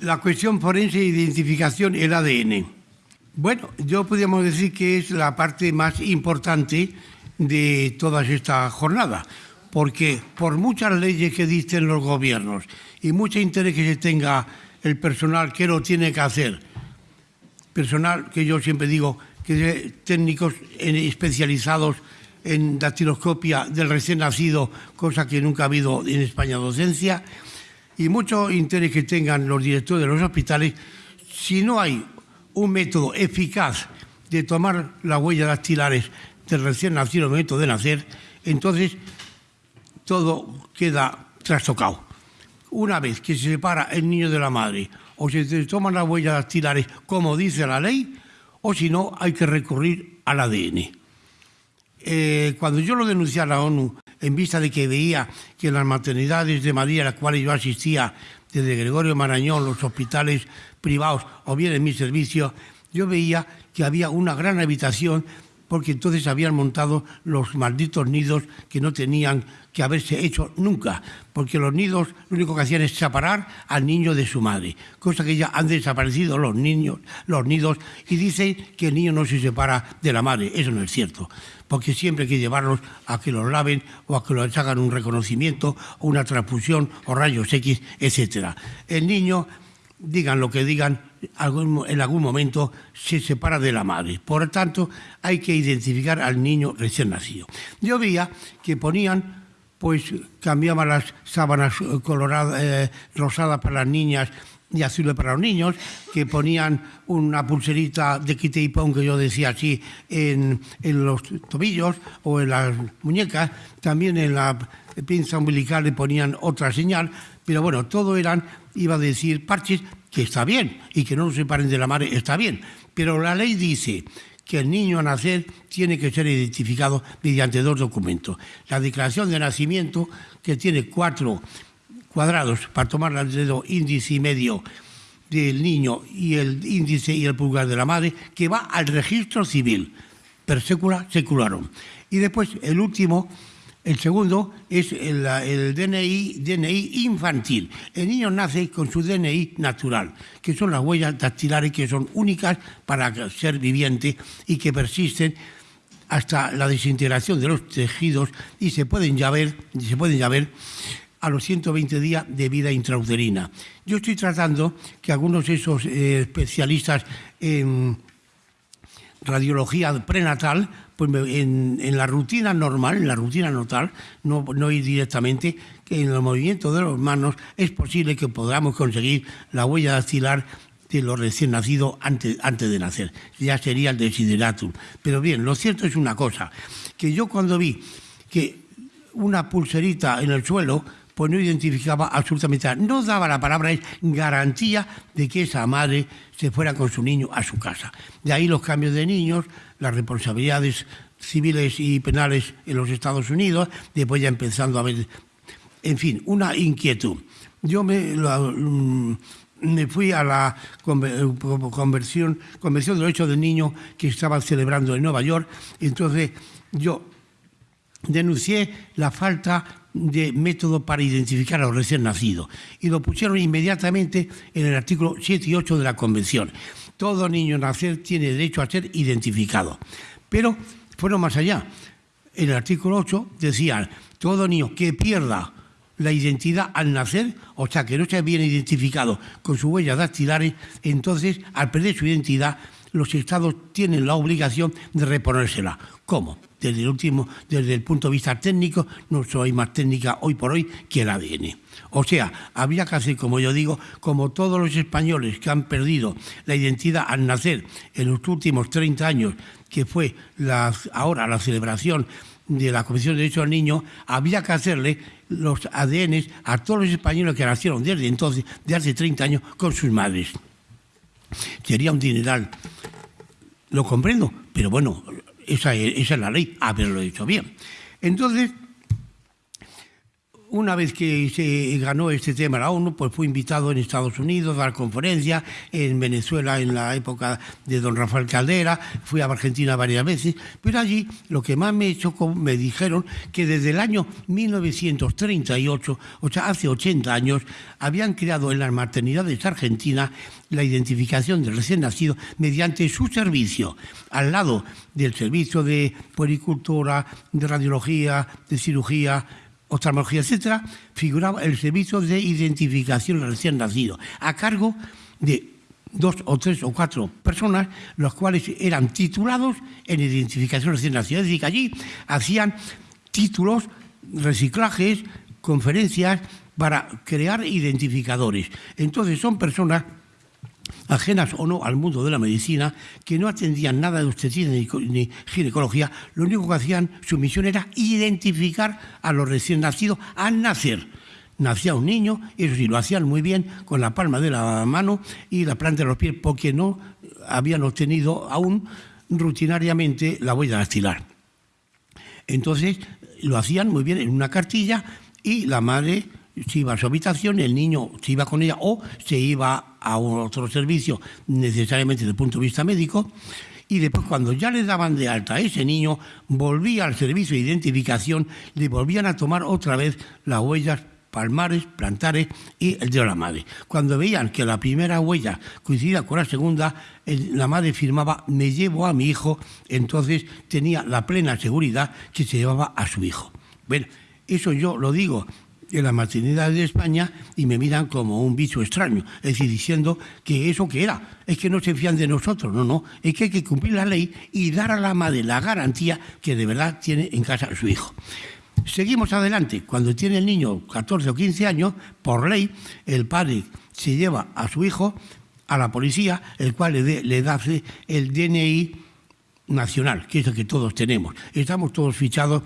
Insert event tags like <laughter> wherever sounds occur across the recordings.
la cuestión forense de identificación, el ADN. Bueno, yo podríamos decir que es la parte más importante de toda esta jornada, porque por muchas leyes que dicen los gobiernos y mucho interés que se tenga el personal que lo tiene que hacer, personal que yo siempre digo que técnicos especializados en dactiloscopia del recién nacido, cosa que nunca ha habido en España docencia, y mucho interés que tengan los directores de los hospitales, si no hay un método eficaz de tomar las huellas dactilares del recién nacido el momento de nacer, entonces todo queda trastocado. Una vez que se separa el niño de la madre o se toman las huellas dactilares como dice la ley, o si no, hay que recurrir al ADN. Eh, cuando yo lo denuncié a la ONU, en vista de que veía que en las maternidades de María, a las cuales yo asistía, desde Gregorio Marañón, los hospitales privados o bien en mi servicio, yo veía que había una gran habitación porque entonces habían montado los malditos nidos que no tenían que haberse hecho nunca, porque los nidos lo único que hacían es separar al niño de su madre, cosa que ya han desaparecido los niños, los nidos, y dicen que el niño no se separa de la madre. Eso no es cierto, porque siempre hay que llevarlos a que los laven o a que los hagan un reconocimiento o una transfusión o rayos X, etc. El niño, digan lo que digan, en algún momento se separa de la madre. Por lo tanto, hay que identificar al niño recién nacido. Yo veía que ponían, pues cambiaban las sábanas eh, coloradas, eh, rosadas para las niñas y azules para los niños, que ponían una pulserita de quite y pon, que yo decía así, en, en, los tobillos o en las muñecas, también en la pinza umbilical le ponían otra señal, pero bueno, todo eran, iba a decir, parches que está bien, y que no se separen de la madre está bien, pero la ley dice que el niño a nacer tiene que ser identificado mediante dos documentos. La declaración de nacimiento, que tiene cuatro cuadrados para tomar el dedo índice y medio del niño y el índice y el pulgar de la madre, que va al registro civil, per secula secularum. Y después el último el segundo es el, DNI, DNI infantil. El niño nace con su DNI natural, que son las huellas dactilares que son únicas para ser viviente y que persisten hasta la desintegración de los tejidos y se pueden ya ver, se pueden ya ver a los 120 días de vida intrauterina. Yo estoy tratando que algunos de esos eh, especialistas en radiología prenatal pues en, la rutina normal, en la rutina normal, no, no ir directamente, que en el movimiento de los manos es posible que podamos conseguir la huella dactilar de los recién nacidos antes, antes de nacer. Ya sería el desideratum. Pero bien, lo cierto es una cosa, que yo cuando vi que una pulserita en el suelo pues no identificaba absolutamente nada. No daba la palabra, es garantía de que esa madre se fuera con su niño a su casa. De ahí los cambios de niños, las responsabilidades civiles y penales en los Estados Unidos, después ya empezando a ver, en fin, una inquietud. Yo me, mm, me fui a la conversión, convención de los hechos del niño que estaban celebrando en Nueva York, entonces yo denuncié la falta de método para identificar a los recién nacidos y lo pusieron inmediatamente en el artículo 7 y 8 de la Convención. Todo niño nacer tiene derecho a ser identificado. Pero fueron más allá. En el artículo 8 decían, todo niño que pierda la identidad al nacer, o sea, que no se bien identificado con sus huellas dactilares, entonces, al perder su identidad, los estados tienen la obligación de reponérsela. ¿Cómo? Desde el, último, desde el punto de vista técnico, no soy más técnica hoy por hoy que el ADN. O sea, había que hacer, como yo digo, como todos los españoles que han perdido la identidad al nacer en los últimos 30 años, que fue ahora la celebración de la Comisión de Derechos del Niño, había que hacerle los ADN a todos los españoles que nacieron desde entonces, de hace 30 años, con sus madres. Sería un dineral. Lo comprendo, pero bueno, esa es, la ley. Ah, pero lo he dicho bien. Entonces, una vez que se ganó este tema la ONU, pues fue invitado en Estados Unidos a dar conferencia, en Venezuela en la época de don Rafael Caldera, fui a Argentina varias veces, pero allí lo que más me chocó, me dijeron que desde el año 1938, o sea, hace 80 años, habían creado en las maternidades argentinas la identificación del recién nacido mediante su servicio, al lado del servicio de puericultura, de radiología, de cirugía, oftalmología, etcétera, figuraba el servicio de identificación recién nacido, a cargo de dos o tres o cuatro personas, los cuales eran titulados en identificación recién nacido. Es decir, que allí hacían títulos, reciclajes, conferencias para crear identificadores. Entonces son personas ajenas o no al mundo de la medicina, que no atendían nada de obstetricia ni, ginecología, lo único que hacían, su misión era identificar a los recién nacidos al nacer. Nacía un niño, eso sí, lo hacían muy bien con la palma de la mano y la planta de los pies, porque no habían obtenido aún rutinariamente la huella dactilar. Entonces, lo hacían muy bien en una cartilla y la madre se iba a su habitación, el niño se iba con ella o se iba a otro servicio necesariamente desde el punto de vista médico y después cuando ya le daban de alta a ese niño, volvía al servicio de identificación, le volvían a tomar otra vez las huellas palmares, plantares y el de la madre. Cuando veían que la primera huella coincidía con la segunda, la madre firmaba me llevo a mi hijo, entonces tenía la plena seguridad que se llevaba a su hijo. Bueno, eso yo lo digo en la maternidad de España y me miran como un bicho extraño, es decir, diciendo que eso que era, es que no se fían de nosotros, no, no, es que hay que cumplir la ley y dar a la madre la garantía que de verdad tiene en casa su hijo. Seguimos adelante, cuando tiene el niño 14 o 15 años, por ley, el padre se lleva a su hijo a la policía, el cual le, le da el DNI nacional, que es el que todos tenemos. Estamos todos fichados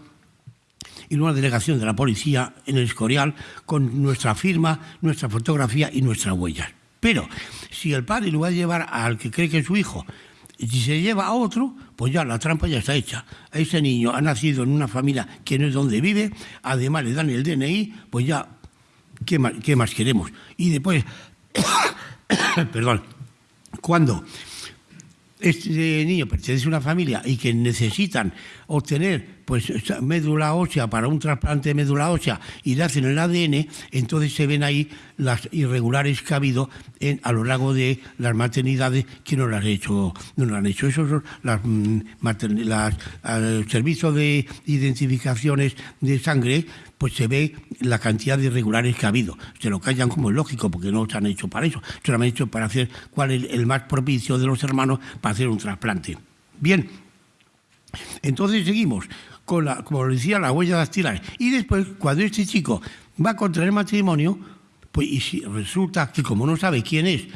en una delegación de la policía en el Escorial con nuestra firma, nuestra fotografía y nuestras huellas. Pero si el padre lo va a llevar al que cree que es su hijo, y si se lleva a otro, pues ya la trampa ya está hecha. Ese niño ha nacido en una familia que no es donde vive, además le dan el DNI, pues ya, ¿qué más, qué más queremos? Y después, <coughs> perdón, cuando este niño pertenece a una familia y que necesitan obtener pues médula ósea para un trasplante de médula ósea y le hacen el ADN, entonces se ven ahí las irregulares que ha habido en, a lo largo de las maternidades que no las han hecho. No las han hecho. Esos son mm, las, el servicio de identificaciones de sangre, pues se ve la cantidad de irregulares que ha habido. Se lo callan como es lógico, porque no se han hecho para eso. Se lo han hecho para hacer cuál es el más propicio de los hermanos para hacer un trasplante. Bien, entonces seguimos con la, como decía, la huella dactilar. Y después, cuando este chico va a contraer matrimonio, pues y si resulta que como no sabe quién es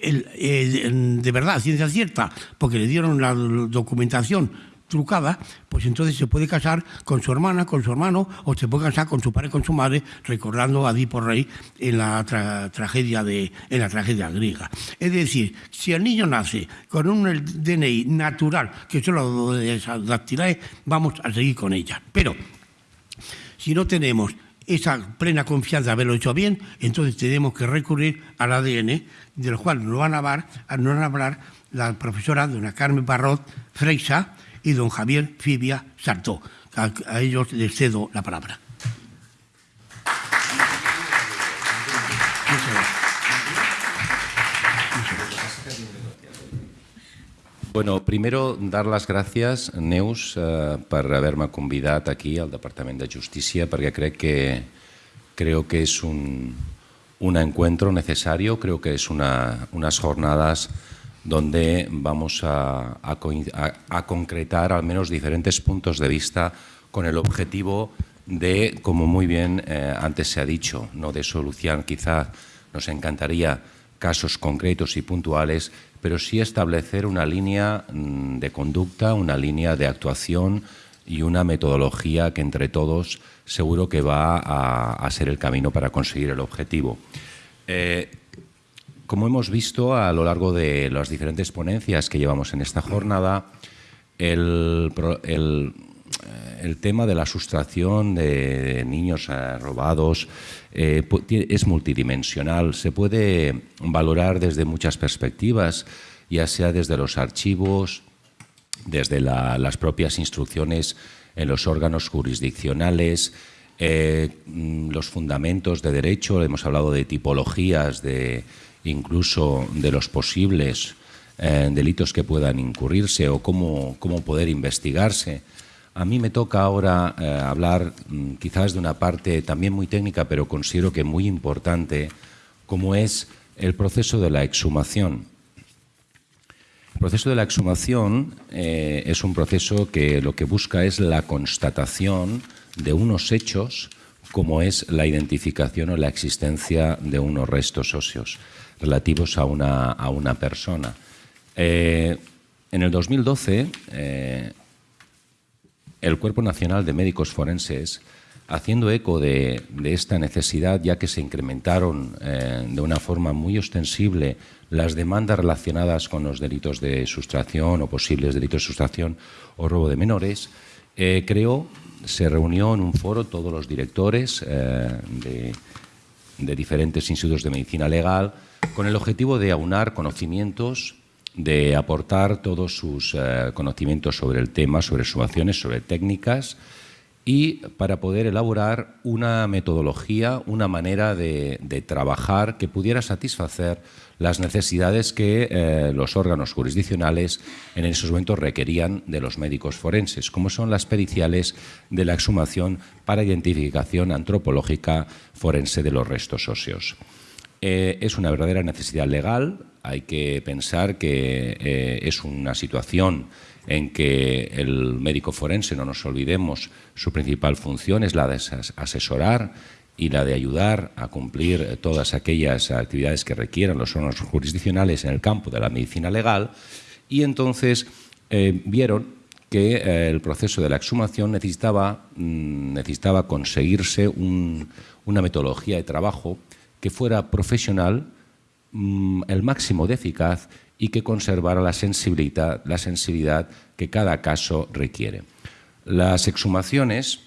de verdad, ciencia cierta, porque le dieron la documentación trucada, pues entonces se puede casar con su hermana, con su hermano, o se puede casar con su padre, con su madre, recordando a Edipo Rey en la tragedia de, en la tragedia griega. Es decir, si el niño nace con un DNI natural, que son de esas dactilares, vamos a seguir con ella. Pero si no tenemos esa plena confianza de haberlo hecho bien, entonces tenemos que recurrir al ADN, del cual nos van a hablar, nos van a hablar la profesora dona Carmen Barrot Freixa, y don Javier Fibia Sartó. A, ellos les cedo la palabra. Bueno, primero dar las gracias, Neus, eh, por haberme convidat aquí al Departament de Justícia, perquè crec que, creo que es un, un encuentro necesario, creo que es una, unas jornadas donde vamos a, concretar al menos diferentes puntos de vista con el objetivo de, como muy bien eh, antes se ha dicho, no de solución, quizá nos encantaría casos concretos y puntuales, pero sí establecer una línea mm, de conducta, una línea de actuación y una metodología que entre todos seguro que va a, ser el camino para conseguir el objetivo. Eh, como hemos visto a lo largo de las diferentes ponencias que llevamos en esta jornada, el, el tema de la sustracción de niños eh, robados es multidimensional, se puede valorar desde muchas perspectivas, ya sea desde los archivos, desde las propias instrucciones en los órganos jurisdiccionales, mm, los fundamentos de derecho, hemos hablado de tipologías, de incluso de los posibles eh, delitos que puedan incurrirse o cómo, cómo, poder investigarse. A mí me toca ahora eh, hablar mm, quizás de una parte también muy técnica, pero considero que muy importante, como es el proceso de la exhumación. El proceso de la exhumación eh, es un proceso que lo que busca es la constatación de unos hechos como es la identificación o la existencia de unos restos óseos relativos a una, a una persona. Eh, en el 2012, eh, el Cuerpo Nacional de Médicos Forenses, haciendo eco de, esta necesidad, ya que se incrementaron eh, de una forma muy ostensible las demandas relacionadas con los delitos de sustracción o posibles delitos de sustracción o robo de menores, creó, se reunió en un foro todos los directores de, de diferentes institutos de medicina legal con el objetivo de aunar conocimientos de aportar todos sus eh, conocimientos sobre el tema, sobre sumaciones, sobre técnicas y para poder elaborar una metodología, una manera de, trabajar que pudiera satisfacer las necesidades que eh, los órganos jurisdiccionales en esos momentos requerían de los médicos forenses, como son las periciales de la exhumación para identificación antropológica forense de los restos óseos. Eh, es una verdadera necesidad legal. Hay que pensar que eh, es una situación en que el médico forense, no nos olvidemos, su principal función es la de asesorar y la de ayudar a cumplir todas aquellas actividades que requieran los órganos jurisdiccionales en el campo de la medicina legal. Y entonces eh, vieron que el proceso de la exhumación necesitaba, mm, necesitaba conseguirse una metodología de trabajo que fuera profesional, mm, el máximo de eficaz y que conservara la sensibilidad, la sensibilidad que cada caso requiere. Las exhumaciones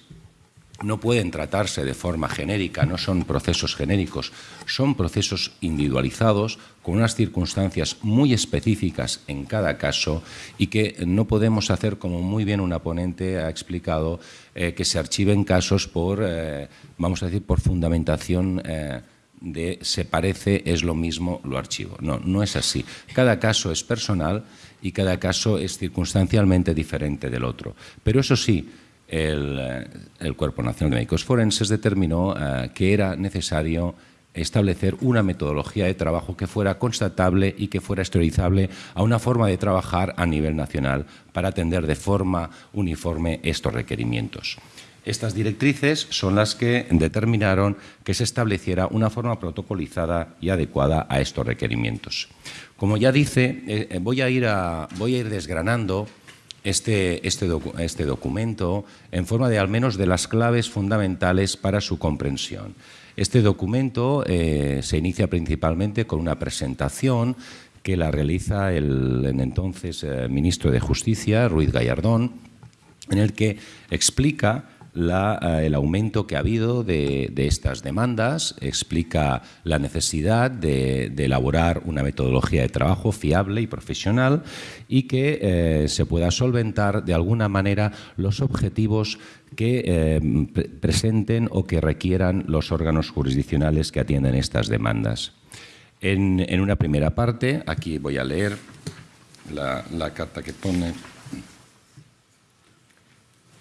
no pueden tratarse de forma genérica, no son procesos genéricos, son procesos individualizados con unas circunstancias muy específicas en cada caso y que no podemos hacer, como muy bien una ponente ha explicado, eh, que se archiven casos por, eh, vamos a decir, por fundamentación eh, de se parece, es lo mismo, lo archivo. No, no es así. Cada caso es personal y cada caso es circunstancialmente diferente del otro. Pero eso sí, el, eh, Cuerpo Nacional de Médicos Forenses determinó eh, que era necesario establecer una metodología de trabajo que fuera constatable y que fuera exteriorizable a una forma de trabajar a nivel nacional para atender de forma uniforme estos requerimientos. Estas directrices son las que determinaron que se estableciera una forma protocolizada y adecuada a estos requerimientos. Como ya dice, eh, voy, a ir desgranando este, este, este, documento en forma de al menos de las claves fundamentales para su comprensión. Este documento eh, se inicia principalmente con una presentación que la realiza el, entonces ministro de Justicia, Ruiz Gallardón, en el que explica eh, el aumento que ha habido de, estas demandas, explica la necesidad de, elaborar una metodología de trabajo fiable y profesional y que eh, se pueda solventar de alguna manera los objetivos que eh, presenten o que requieran los órganos jurisdiccionales que atienden estas demandas. En, una primera parte, aquí voy a leer la carta que pone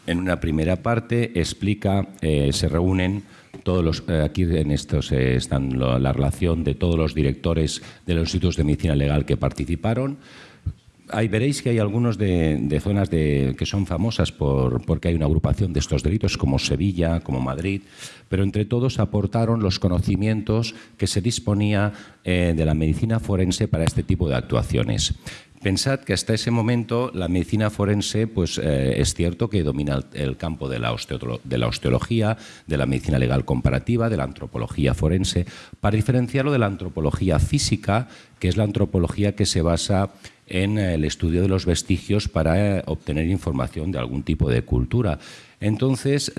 en una primera parte explica, eh, se reúnen todos los, eh, aquí en estos eh, están la relación de todos los directores de los institutos de medicina legal que participaron. Ahí veréis que hay algunos de, zonas de, que son famosas por, porque hay una agrupación de estos delitos, como Sevilla, como Madrid, pero entre todos aportaron los conocimientos que se disponía de la medicina forense para este tipo de actuaciones. Pensad que hasta ese momento la medicina forense pues, eh, es cierto que domina el, campo de la, de la, osteología, de la medicina legal comparativa, de la antropología forense, para diferenciarlo de la antropología física, que es la antropología que se basa en el estudio de los vestigios para obtener información de algún tipo de cultura. Entonces,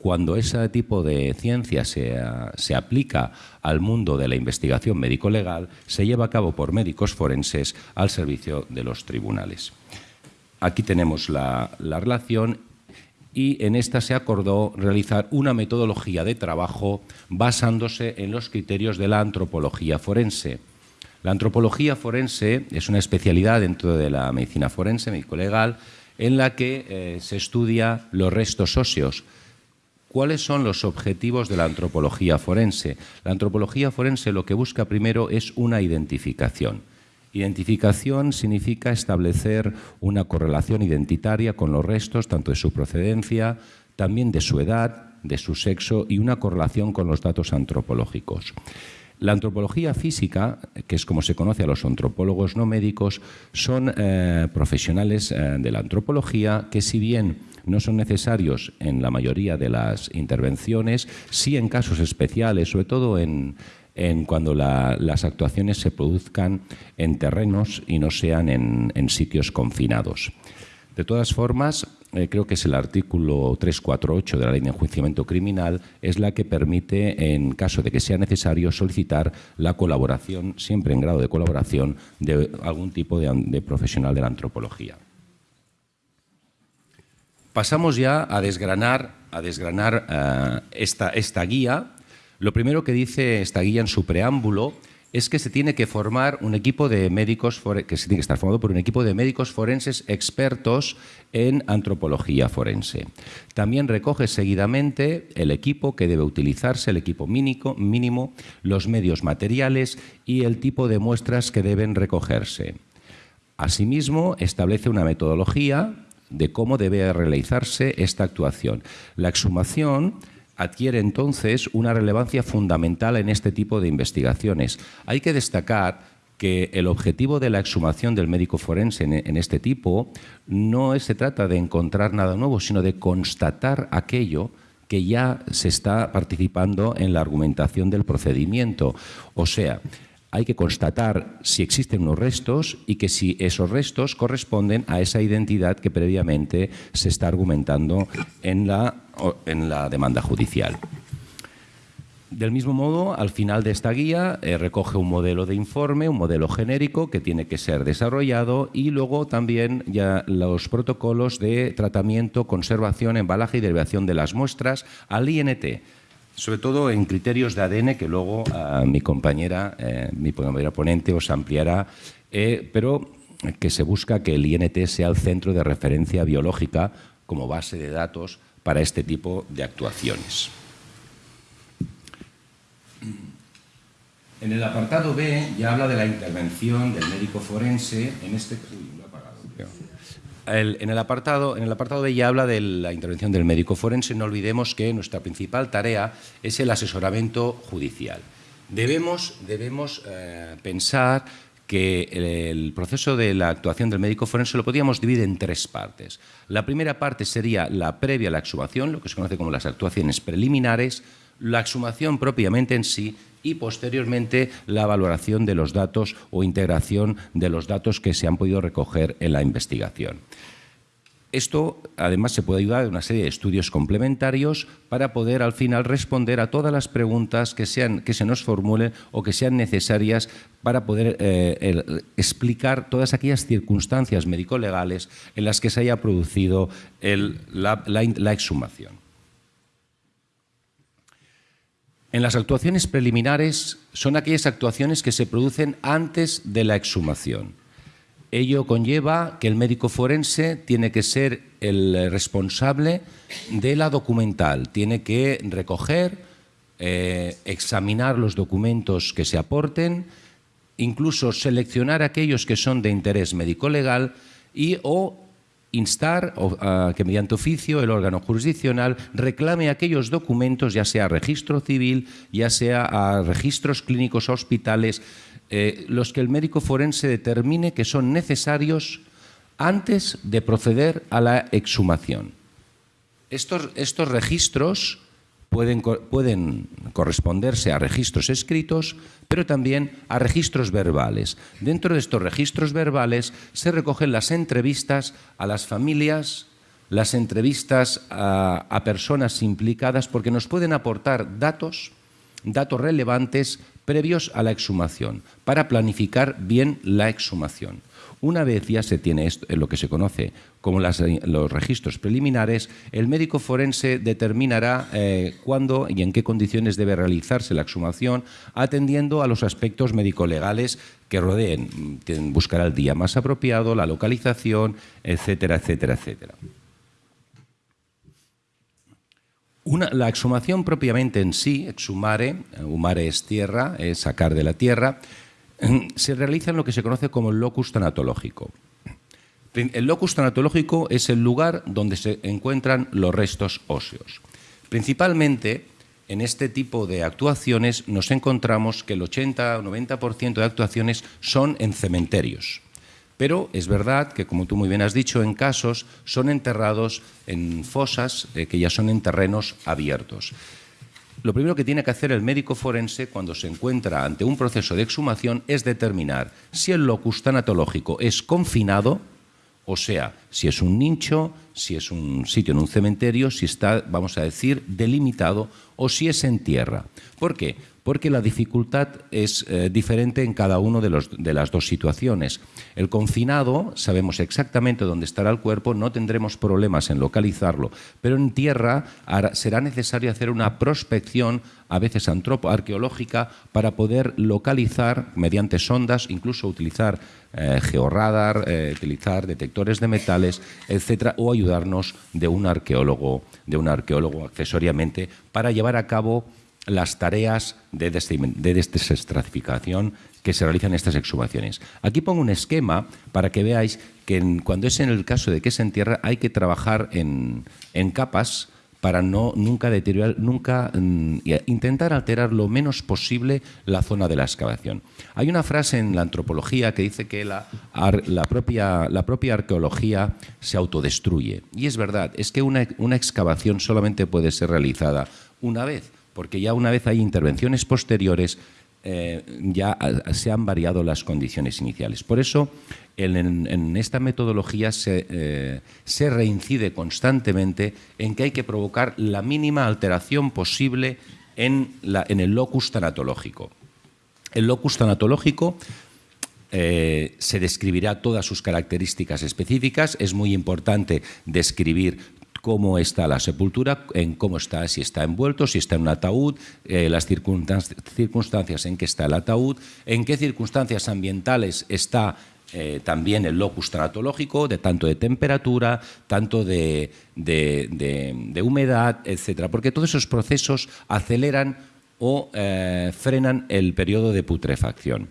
cuando ese tipo de ciencia se, aplica al mundo de la investigación médico-legal, se lleva a cabo por médicos forenses al servicio de los tribunales. Aquí tenemos la, la relación y en esta se acordó realizar una metodología de trabajo basándose en los criterios de la antropología forense. La antropología forense es una especialidad dentro de la medicina forense, médico-legal, en la que eh, se estudia los restos óseos. ¿Cuáles son los objetivos de la antropología forense? La antropología forense lo que busca primero es una identificación. Identificación significa establecer una correlación identitaria con los restos, tanto de su procedencia, también de su edad, de su sexo y una correlación con los datos antropológicos. La antropología física, que es como se conoce a los antropólogos no médicos, son eh, profesionales eh, de la antropología que si bien no son necesarios en la mayoría de las intervenciones, sí en casos especiales, sobre todo en, cuando las actuaciones se produzcan en terrenos y no sean en sitios confinados. De todas formas, eh, creo que es el artículo 348 de la ley de enjuiciamiento criminal, es la que permite, en caso de que sea necesario, solicitar la colaboración, siempre en grado de colaboración, de algún tipo de, profesional de la antropología. Pasamos ya a desgranar, a desgranar eh, esta, esta guía. Lo primero que dice esta guía en su preámbulo es que se tiene que formar un equipo de médicos que se tiene que estar formado por un equipo de médicos forenses expertos en antropología forense. También recoge seguidamente el equipo que debe utilizarse, el equipo mínimo, mínimo, los medios materiales y el tipo de muestras que deben recogerse. Asimismo, establece una metodología de cómo debe realizarse esta actuación. La exhumación adquiere entonces una relevancia fundamental en este tipo de investigaciones. Hay que destacar que el objetivo de la exhumación del médico forense en, este tipo no se trata de encontrar nada nuevo, sino de constatar aquello que ya se está participando en la argumentación del procedimiento. O sea, hay que constatar si existen unos restos y que si esos restos corresponden a esa identidad que previamente se está argumentando en la, en la demanda judicial. Del mismo modo, al final de esta guía eh, recoge un modelo de informe, un modelo genérico que tiene que ser desarrollado y luego también ya los protocolos de tratamiento, conservación, embalaje y derivación de las muestras al INT sobre todo en criterios de ADN que luego ah, mi compañera, eh, mi compañera ponente os ampliará, eh, pero que se busca que el INT sea el centro de referencia biológica como base de datos para este tipo de actuaciones. En el apartado B ya habla de la intervención del médico forense en este en, el apartado, en el apartado B ya habla de la intervención del médico forense. No olvidemos que nuestra principal tarea es el asesoramiento judicial. Debemos, debemos eh, pensar que el, proceso de la actuación del médico forense lo podríamos dividir en tres partes. La primera parte sería la previa a la exhumación, lo que se conoce como las actuaciones preliminares, la exhumación propiamente en sí y posteriormente la valoración de los datos o integración de los datos que se han podido recoger en la investigación. Esto, además, se puede ayudar de una serie de estudios complementarios para poder, al final, responder a todas las preguntas que, sean, que se nos formulen o que sean necesarias para poder eh, explicar todas aquellas circunstancias médico-legales en las que se haya producido la exhumación. En las actuaciones preliminares son aquellas actuaciones que se producen antes de la exhumación. Ello conlleva que el médico forense tiene que ser el responsable de la documental, tiene que recoger, eh, examinar los documentos que se aporten, incluso seleccionar aquellos que son de interés médico-legal y o instar a que mediante oficio el órgano jurisdiccional reclame aquellos documentos, ya sea registro civil, ya sea a registros clínicos hospitales, eh, los que el médico forense determine que son necesarios antes de proceder a la exhumación. Estos, estos registros pueden, corresponderse a registros escritos, pero también a registros verbales. Dentro de estos registros verbales se recogen las entrevistas a las familias, las entrevistas a, a personas implicadas, porque nos pueden aportar datos, datos relevantes previos a la exhumación, para planificar bien la exhumación. Una vez ya se tiene esto, lo que se conoce como los registros preliminares, el médico forense determinará eh, cuándo y en qué condiciones debe realizarse la exhumación, atendiendo a los aspectos médico-legales que rodeen. Buscará el día más apropiado, la localización, etcétera, etcétera, etcétera. la exhumación propiamente en sí, exhumare, humare es tierra, es sacar de la tierra, <clears throat> se realiza en lo que se conoce como el locus tanatológico. El locus tanatológico es el lugar donde se encuentran los restos óseos. Principalmente en este tipo de actuaciones nos encontramos que el 80 o 90% de actuaciones son en cementerios. Pero es verdad que, como tú muy bien has dicho, en casos son enterrados en fosas eh, que ya son en terrenos abiertos lo primero que tiene que hacer el médico forense cuando se encuentra ante un proceso de exhumación es determinar si el locus tanatológico es confinado, o sea, si es un nicho, si es un sitio en un cementerio, si está, vamos a decir, delimitado o si es en tierra. ¿Por qué? Porque la dificultad es eh, diferente en cada una de, de, las dos situaciones. El confinado, sabemos exactamente dónde estará el cuerpo, no tendremos problemas en localizarlo, pero en tierra será necesario hacer una prospección, a veces antropo-arqueológica, para poder localizar mediante sondas, incluso utilizar eh, georradar, eh, utilizar detectores de metales, etcétera, o ayudarnos de un arqueólogo, de un arqueólogo accesoriamente, para llevar a cabo las tareas de, desestratificación que se realizan en estas exhumaciones. Aquí pongo un esquema para que veáis que cuando es en el caso de que se entierra hay que trabajar en, capas para no nunca deteriorar, nunca mm, intentar alterar lo menos posible la zona de la excavación. Hay una frase en la antropología que dice que la, propia, la propia, arqueología se autodestruye. Y es verdad, es que una, una excavación solamente puede ser realizada una vez porque ya una vez hay intervenciones posteriores, eh, ya se han variado las condiciones iniciales. Por eso, en, esta metodología eh, se, reincide constantemente en que hay que provocar la mínima alteración posible en, el locus tanatológico. El locus tanatológico eh, se describirá todas sus características específicas. Es muy importante describir cómo está la sepultura, en cómo está, si está envuelto, si está en un ataúd, eh, las circunstancias en que está el ataúd, en qué circunstancias ambientales está eh, también el locus tanatológico, de tanto de temperatura, tanto de, humedad, etcétera, porque todos esos procesos aceleran o eh, frenan el periodo de putrefacción.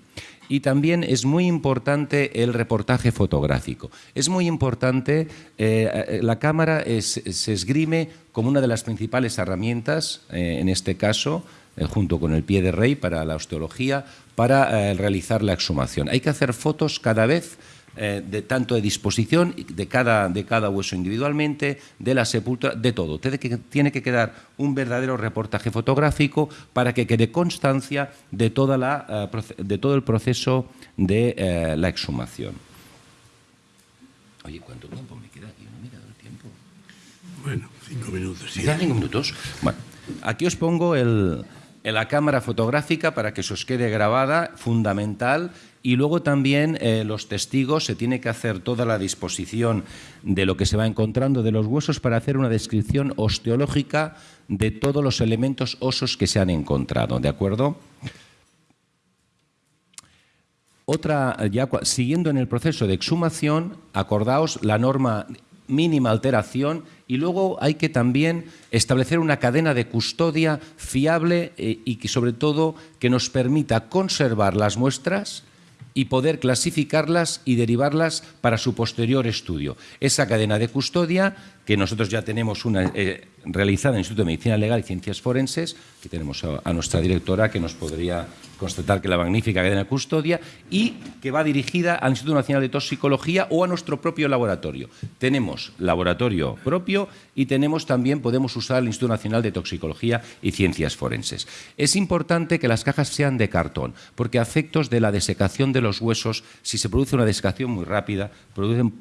Y también es muy importante el reportaje fotográfico. Es muy importante, eh, eh, la cámara se esgrime como una de las principales herramientas, eh, en este caso, junto con el pie de rey para la osteología, para realizar la exhumación. Hay que hacer fotos cada vez eh, de tanto de disposición de cada, de cada hueso individualmente, de la sepultura, de todo. Tiene que, tiene que quedar un verdadero reportaje fotográfico para que quede constancia de, toda la, eh, de todo el proceso de eh, la exhumación. Oye, ¿cuánto tiempo me queda aquí? No me el tiempo. Bueno, cinco minutos. Sí. cinco minutos? Bueno, aquí os pongo el, la cámara fotográfica para que se os quede grabada, fundamental, y luego también eh, los testigos se tiene que hacer toda la disposición de lo que se va encontrando de los huesos para hacer una descripción osteológica de todos los elementos osos que se han encontrado, ¿de acuerdo? Otra, ya siguiendo en el proceso de exhumación, acordaos la norma mínima alteración y luego hay que también establecer una cadena de custodia fiable eh, y que sobre todo que nos permita conservar las muestras y poder clasificarlas y derivarlas para su posterior estudio. Esa cadena de custodia que nosotros ya tenemos una eh, realizada en el Instituto de Medicina Legal y Ciencias Forenses, que tenemos a, nuestra directora que nos podría constatar que la magnífica cadena custodia, y que va dirigida al Instituto Nacional de Toxicología o a nuestro propio laboratorio. Tenemos laboratorio propio y tenemos también, podemos usar el Instituto Nacional de Toxicología y Ciencias Forenses. Es importante que las cajas sean de cartón, porque a efectos de la desecación de los huesos, si se produce una desecación muy rápida,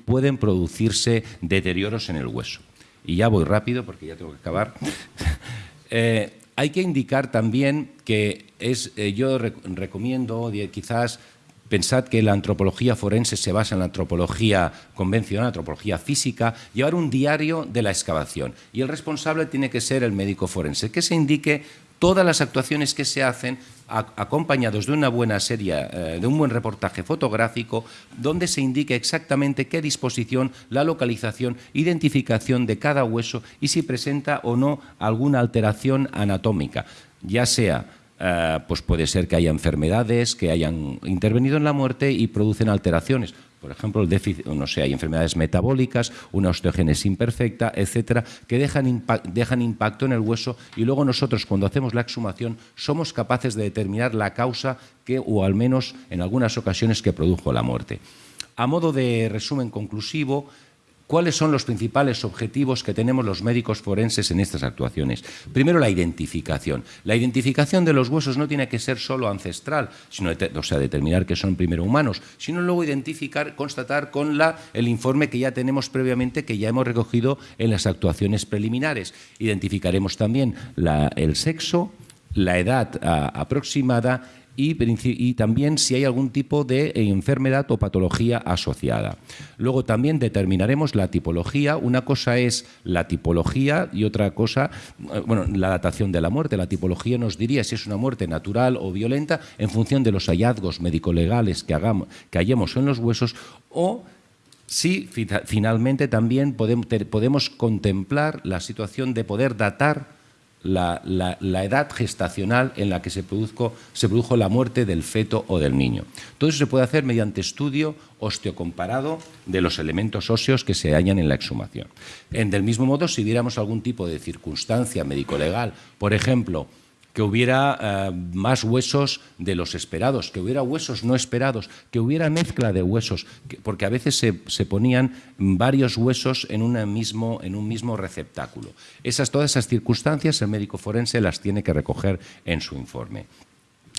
pueden producirse deterioros en el hueso. Y ya voy rápido porque ya tengo que acabar. <laughs> Eh, hay que indicar también que es, eh, yo recomiendo, quizás Pensad que la antropología forense se basa en la antropología convencional, antropología física, llevar un diario de la excavación. Y el responsable tiene que ser el médico forense, que se indique todas las actuaciones que se hacen acompañados de una buena serie, eh, de un buen reportaje fotográfico, donde se indique exactamente qué disposición, la localización, identificación de cada hueso y si presenta o no alguna alteración anatómica, ya sea eh, pues puede ser que haya enfermedades que hayan intervenido en la muerte y producen alteraciones. Por ejemplo, el déficit, no sé, hay enfermedades metabólicas, una osteogénesis imperfecta, etcétera, que dejan, dejan impacto en el hueso y luego nosotros, cuando hacemos la exhumación, somos capaces de determinar la causa que, o al menos en algunas ocasiones, que produjo la muerte. A modo de resumen conclusivo, ¿Cuáles son los principales objetivos que tenemos los médicos forenses en estas actuaciones? Primero, la identificación. La identificación de los huesos no tiene que ser solo ancestral, sino, o sea, determinar que son primero humanos, sino luego identificar, constatar con la, el informe que ya tenemos previamente, que ya hemos recogido en las actuaciones preliminares. Identificaremos también el sexo, la edad aproximada y, también si hay algún tipo de enfermedad o patología asociada. Luego también determinaremos la tipología. Una cosa es la tipología y otra cosa, eh, bueno, la datación de la muerte. La tipología nos diría si es una muerte natural o violenta en función de los hallazgos médico-legales que, hagamos, que hallemos en los huesos o si finalmente también podemos contemplar la situación de poder datar la, edad gestacional en la que se, se produjo la muerte del feto o del niño. Todo eso se puede hacer mediante estudio osteocomparado de los elementos óseos que se hallan en la exhumación. En, del mismo modo, si diéramos algún tipo de circunstancia médico-legal, por ejemplo, que hubiera eh, más huesos de los esperados, que hubiera huesos no esperados, que hubiera mezcla de huesos, porque a veces se, ponían varios huesos en, mismo, en un mismo receptáculo. Esas, todas esas circunstancias el médico forense las tiene que recoger en su informe.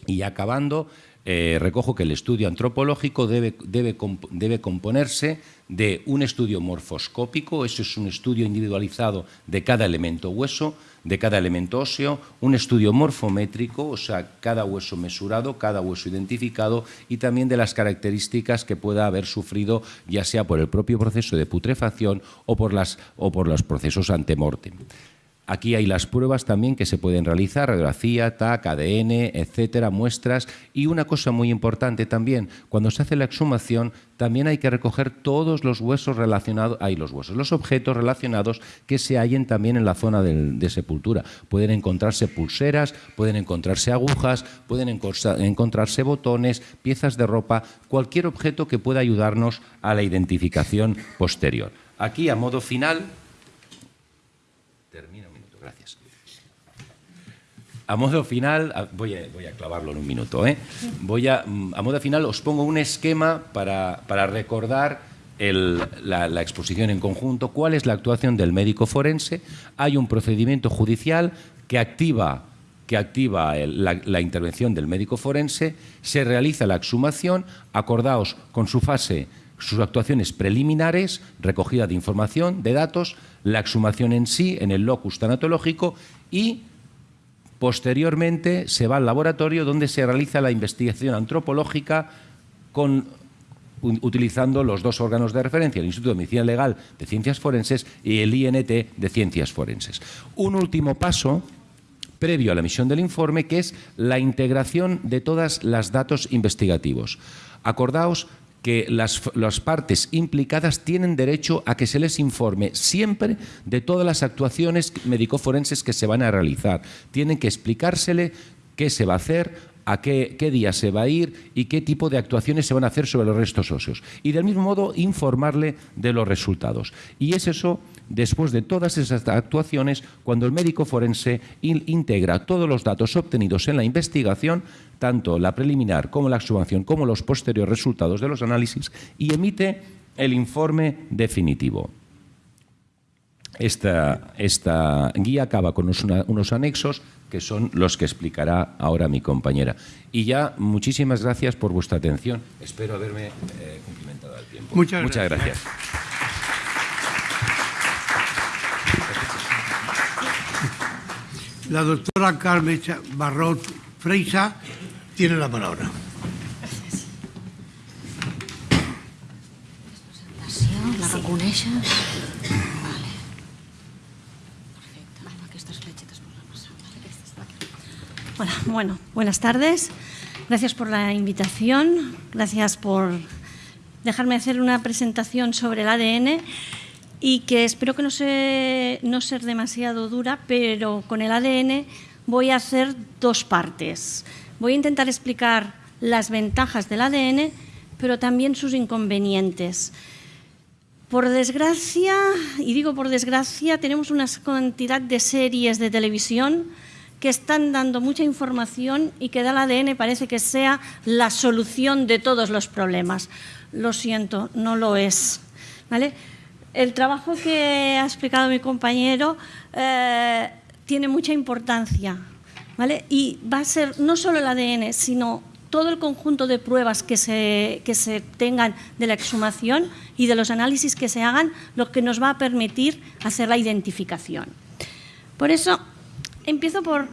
Y acabando, eh, recojo que el estudio antropológico debe, debe, debe, componerse de un estudio morfoscópico, eso es un estudio individualizado de cada elemento hueso, de cada elemento óseo, un estudio morfométrico, o sea, cada hueso mesurado, cada hueso identificado y también de las características que pueda haber sufrido, ya sea por el propio proceso de putrefacción o por, las, o por los procesos antemortem. Aquí hay las pruebas también que se pueden realizar, radiografía, TAC, ADN, etcétera, muestras. Y una cosa muy importante también, cuando se hace la exhumación, también hay que recoger todos los huesos relacionados, hay los huesos, los objetos relacionados que se hallen también en la zona de, sepultura. Pueden encontrarse pulseras, pueden encontrarse agujas, pueden encontrarse botones, piezas de ropa, cualquier objeto que pueda ayudarnos a la identificación posterior. Aquí, a modo final, A modo final, voy a, clavarlo en un minuto, ¿eh? voy a, mm, a modo final os pongo un esquema para, recordar la, exposición en conjunto, cuál es la actuación del médico forense. Hay un procedimiento judicial que activa, que activa la, intervención del médico forense, se realiza la exhumación, acordaos con su fase, sus actuaciones preliminares, recogida de información, de datos, la exhumación en sí, en el locus tanatológico y Posteriormente se va al laboratorio donde se realiza la investigación antropológica utilizando los dos órganos de referencia, el Instituto de Medicina Legal de Ciencias Forenses y el INT de Ciencias Forenses. Un último paso previo a la emisión del informe, que es la integración de todos los datos investigativos. Acordaos que las, partes implicadas tienen derecho a que se les informe siempre de todas las actuaciones médico-forenses que se van a realizar. Tienen que explicársele qué se va a hacer, a qué, qué, día se va a ir y qué tipo de actuaciones se van a hacer sobre los restos óseos. Y del mismo modo informarle de los resultados. Y es eso, después de todas esas actuaciones, cuando el médico forense integra todos los datos obtenidos en la investigación, tanto la preliminar como la exhumación, como los posteriores resultados de los análisis, y emite el informe definitivo. Esta, esta guía acaba con unos, unos, anexos que son los que explicará ahora mi compañera. Y ya, muchísimas gracias por vuestra atención. Espero haberme eh, cumplimentado el tiempo. Muchas, Muchas gracias. La doctora Carmen Barrot Freisa tiene la palabra. La reconeixes? Hola, bueno, buenas tardes. Gracias por la invitación, gracias por dejarme hacer una presentación sobre el ADN y que espero que no, se, no ser demasiado dura, pero con el ADN voy a hacer dos partes. Voy a intentar explicar las ventajas del ADN, pero también sus inconvenientes. Por desgracia, y digo por desgracia, tenemos una cantidad de series de televisión que están dando mucha información y que el ADN parece que sea la solución de todos los problemas. Lo siento, no lo es. ¿vale? El trabajo que ha explicado mi compañero eh, tiene mucha importancia. ¿vale? Y va a ser no solo el ADN, sino todo el conjunto de pruebas que se, que se tengan de la exhumación y de los análisis que se hagan, lo que nos va a permitir hacer la identificación. Por eso, Empiezo por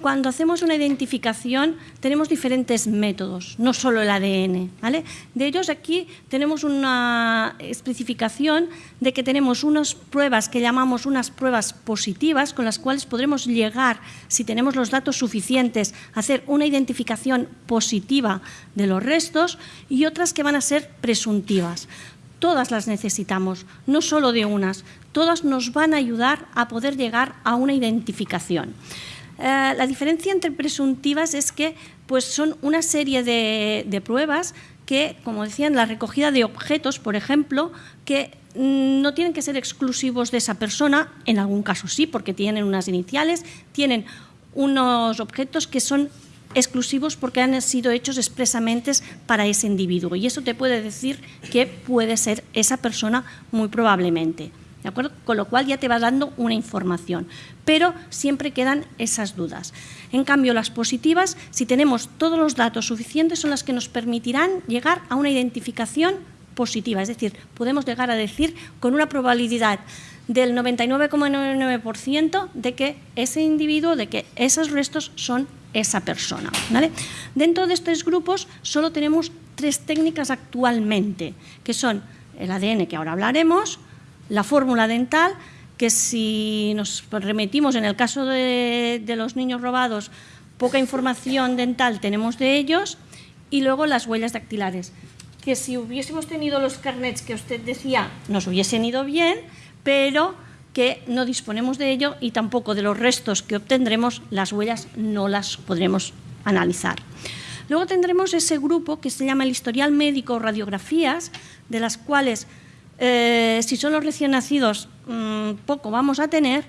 cuando hacemos una identificación tenemos diferentes métodos, no solo el ADN. ¿vale? De ellos aquí tenemos una especificación de que tenemos unas pruebas que llamamos unas pruebas positivas con las cuales podremos llegar, si tenemos los datos suficientes, a hacer una identificación positiva de los restos y otras que van a ser presuntivas. Todas las necesitamos, no solo de unas, todas nos van a ayudar a poder llegar a una identificación. Eh, la diferencia entre presuntivas es que pues, son una serie de, pruebas que, como decían, la recogida de objetos, por ejemplo, que mm, no tienen que ser exclusivos de esa persona, en algún caso sí, porque tienen unas iniciales, tienen unos objetos que son exclusivos porque han sido hechos expresamente para ese individuo. Y eso te puede decir que puede ser esa persona muy probablemente. ¿De acuerdo? Con lo cual ya te va dando una información. Pero siempre quedan esas dudas. En cambio, las positivas, si tenemos todos los datos suficientes, son las que nos permitirán llegar a una identificación positiva. Es decir, podemos llegar a decir con una probabilidad del 99,99% de que ese individuo, de que esos restos son esa persona. Dentro de estos grupos solo tenemos tres técnicas actualmente, que son el ADN, que ahora hablaremos, la fórmula dental, que si nos remitimos en el caso de, de los niños robados, poca información dental tenemos de ellos, y luego las huellas dactilares, que si hubiésemos tenido los carnets que usted decía, nos hubiesen ido bien, pero que no disponemos de ello y tampoco de los restos que obtendremos, las huellas no las podremos analizar. Luego tendremos ese grupo que se llama el historial médico radiografías, de las cuales, eh, si son los recién nacidos, mm, poco vamos a tener,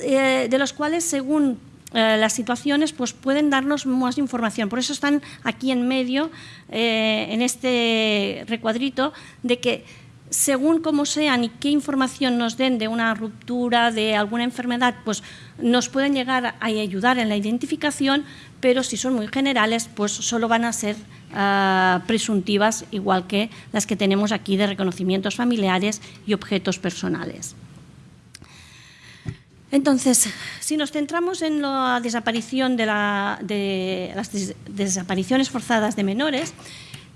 eh, de los cuales, según eh, las situaciones, pues pueden darnos más información. Por eso están aquí en medio, en este recuadrito, de que según cómo sean y qué información nos den de una ruptura, de alguna enfermedad, pues nos pueden llegar a ayudar en la identificación, pero si son muy generales, pues solo van a ser ah, presuntivas, igual que las que tenemos aquí de reconocimientos familiares y objetos personales. Entonces, si nos centramos en la desaparición de, las desapariciones forzadas de menores,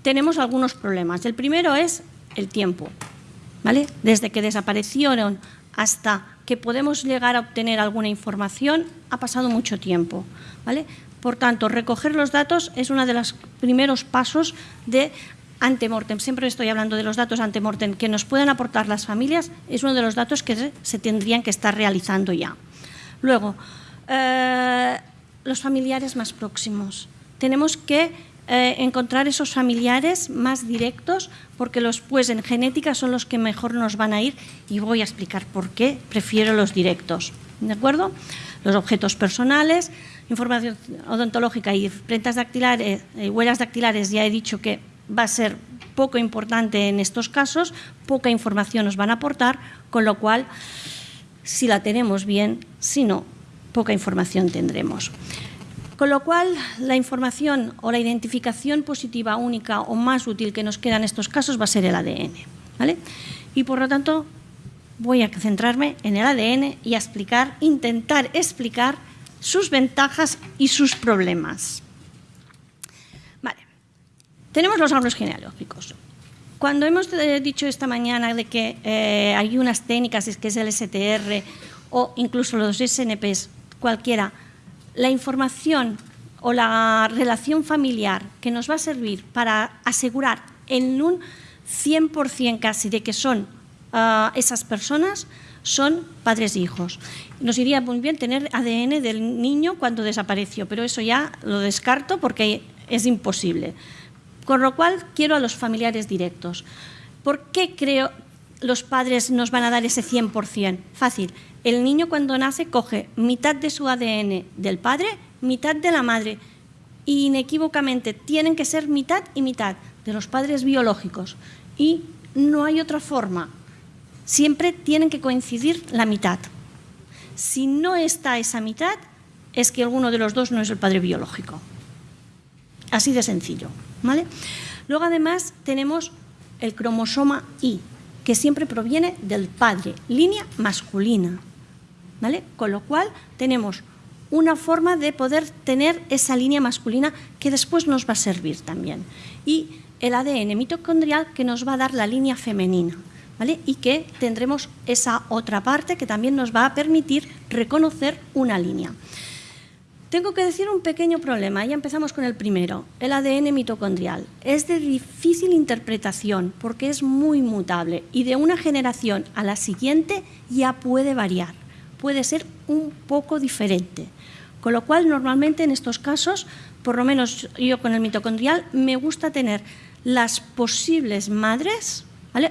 tenemos algunos problemas. El primero es el tiempo. ¿vale? Desde que desaparecieron hasta que podemos llegar a obtener alguna información, ha pasado mucho tiempo. ¿vale? Por tanto, recoger los datos es uno de los primeros pasos de antemortem. Siempre estoy hablando de los datos antemortem que nos pueden aportar las familias, es uno de los datos que se tendrían que estar realizando ya. Luego, eh, los familiares más próximos. tenemos que eh, encontrar esos familiares más directos, porque los pues en genética son los que mejor nos van a ir y voy a explicar por qué prefiero los directos. ¿De acuerdo? Los objetos personales, información odontológica y prentas dactilares, eh, huellas dactilares, ya he dicho que va a ser poco importante en estos casos, poca información nos van a aportar, con lo cual, si la tenemos bien, si no, poca información tendremos. Con lo cual, la información o la identificación positiva única o más útil que nos queda en estos casos va a ser el ADN. ¿vale? Y por lo tanto, voy a centrarme en el ADN y a explicar, intentar explicar sus ventajas y sus problemas. Tenemos los árboles genealógicos. Cuando hemos eh, dicho esta mañana de que eh, hay unas técnicas, que es el STR o incluso los SNPs, cualquiera, la información o la relación familiar que nos va a servir para asegurar en un 100% casi de que son ah, esas personas son padres e hijos. Nos iría muy bien tener ADN del niño cuando desapareció, pero eso ya lo descarto porque es imposible. Con lo cual quiero a los familiares directos. ¿Por qué creo los padres nos van a dar ese 100%? Fácil el niño cuando nace coge mitad de su ADN del padre, mitad de la madre. Y inequívocamente tienen que ser mitad y mitad de los padres biológicos. Y no hay otra forma. Siempre tienen que coincidir la mitad. Si no está esa mitad, es que alguno de los dos no es el padre biológico. Así de sencillo. ¿vale? Luego además tenemos el cromosoma Y, que siempre proviene del padre, línea masculina. Con lo cual tenemos una forma de poder tener esa línea masculina que después nos va a servir también. Y el ADN mitocondrial que nos va a dar la línea femenina. Y que tendremos esa otra parte que también nos va a permitir reconocer una línea. Tengo que decir un pequeño problema, ya empezamos con el primero, el ADN mitocondrial. Es de difícil interpretación porque es muy mutable y de una generación a la siguiente ya puede variar puede ser un poco diferente. Con lo cual, normalmente en estos casos, por lo menos yo con el mitocondrial, me gusta tener las posibles madres